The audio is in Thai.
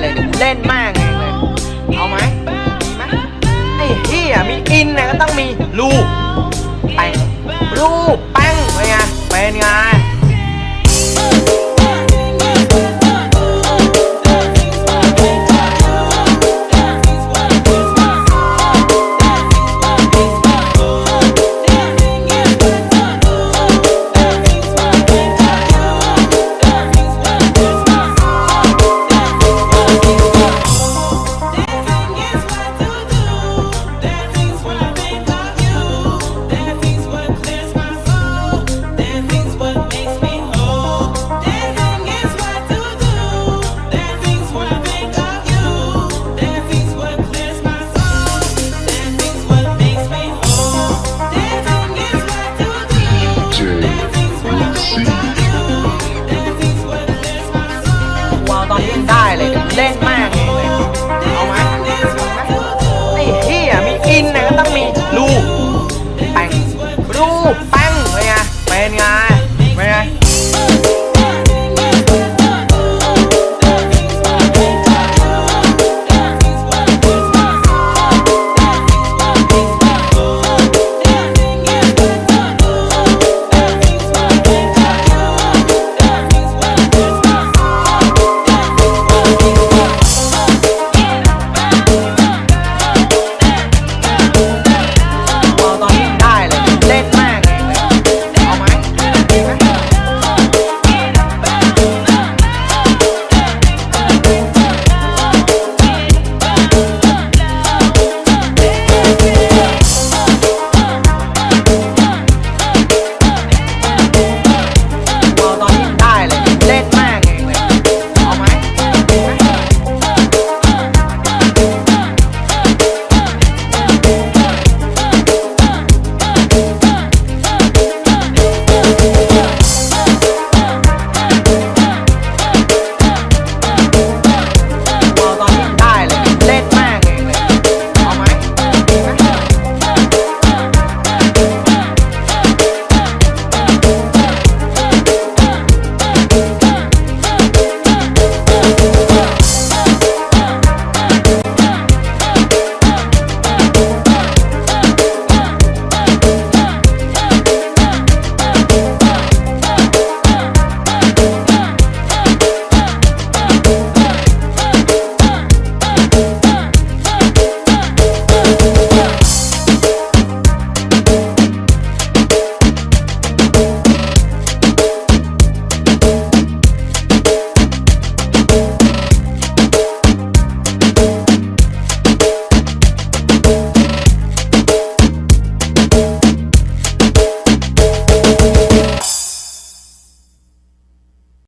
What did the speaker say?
เลยเล่นมากเองเอาไหมไหมไอ้เฮียมีอินนะก็ต้องมีรูไปรูป